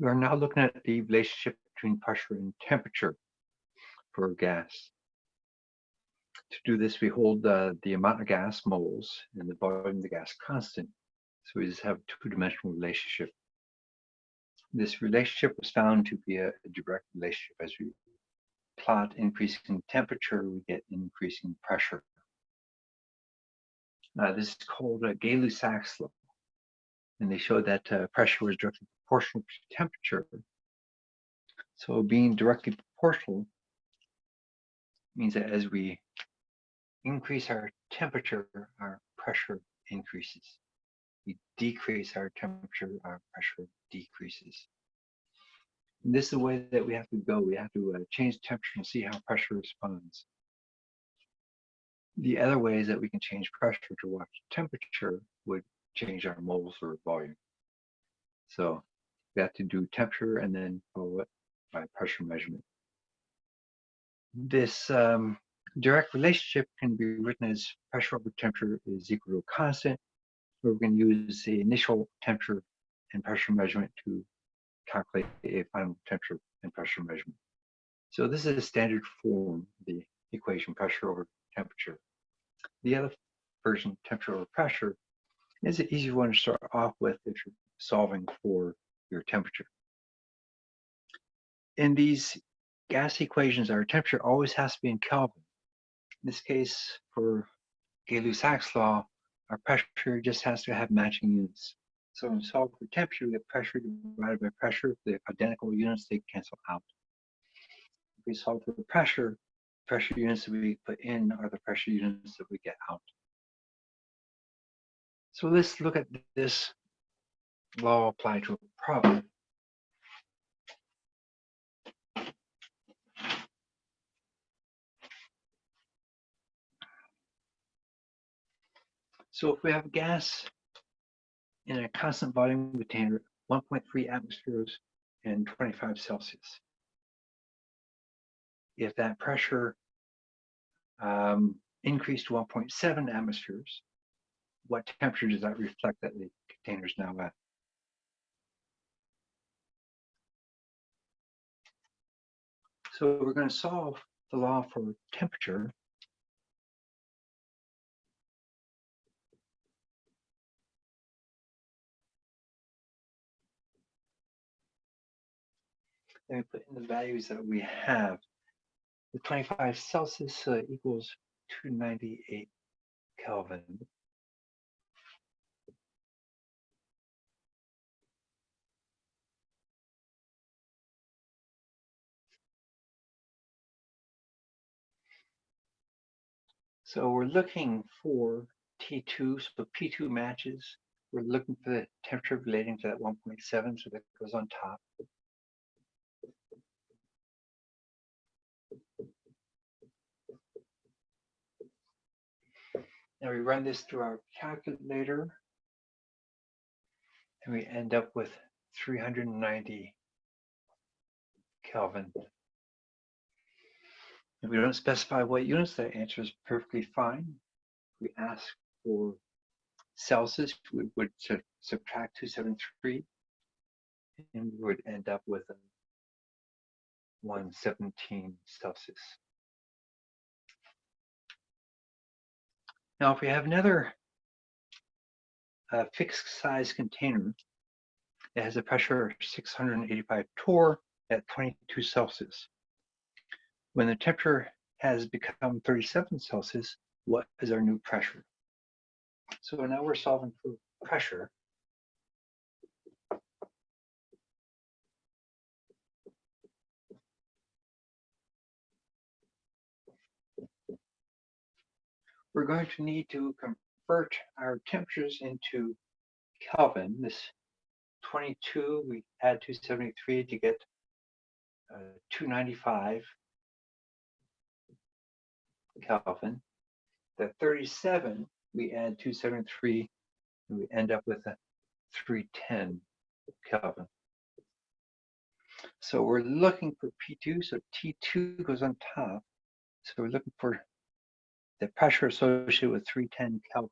We are now looking at the relationship between pressure and temperature for gas. To do this, we hold uh, the amount of gas moles and the volume of the gas constant. So we just have a two-dimensional relationship. This relationship was found to be a, a direct relationship. As we plot increasing temperature, we get increasing pressure. Uh, this is called a Gay-Lussac's law. And they showed that uh, pressure was directly proportional to temperature. So being directly proportional means that as we increase our temperature, our pressure increases. We decrease our temperature, our pressure decreases. And this is the way that we have to go. We have to uh, change temperature and see how pressure responds. The other ways that we can change pressure to watch temperature would change our moles or volume. So we have to do temperature and then follow it by pressure measurement. This um, direct relationship can be written as pressure over temperature is equal to a constant, where we can use the initial temperature and pressure measurement to calculate a final temperature and pressure measurement. So this is a standard form, the equation pressure over temperature. The other version, temperature over pressure, is an easy one to start off with if you're solving for your temperature. In these gas equations, our temperature always has to be in Kelvin. In this case, for Gay-Lussac's law, our pressure just has to have matching units. So when we solve for temperature, we get pressure divided by pressure. The identical units, they cancel out. If we solve for pressure, pressure units that we put in are the pressure units that we get out. So let's look at this law applied to a problem. So if we have gas in a constant volume container, 1.3 atmospheres and 25 Celsius. If that pressure um, increased to 1.7 atmospheres, what temperature does that reflect that the container is now at? So we're going to solve the law for temperature and we put in the values that we have. The 25 Celsius uh, equals 298 Kelvin. So we're looking for T2, so P2 matches. We're looking for the temperature relating to that 1.7, so that goes on top. Now we run this through our calculator and we end up with 390 Kelvin. If we don't specify what units, that answer is perfectly fine. If we ask for Celsius, we would subtract 273 and we would end up with a 117 Celsius. Now, if we have another uh, fixed size container that has a pressure of 685 torr at 22 Celsius, when the temperature has become 37 Celsius, what is our new pressure? So now we're solving for pressure. we're going to need to convert our temperatures into Kelvin. This 22, we add 273 to get uh, 295 Kelvin. The 37, we add 273, and we end up with a 310 Kelvin. So we're looking for P2, so T2 goes on top. So we're looking for the pressure associated with 310 Kelvin.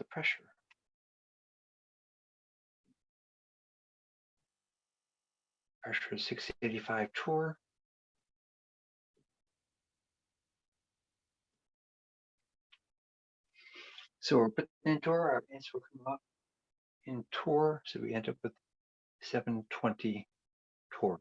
The pressure. Pressure is 685 torr. So we're putting in torr, our answer will come up in torr, so we end up with 720 torr.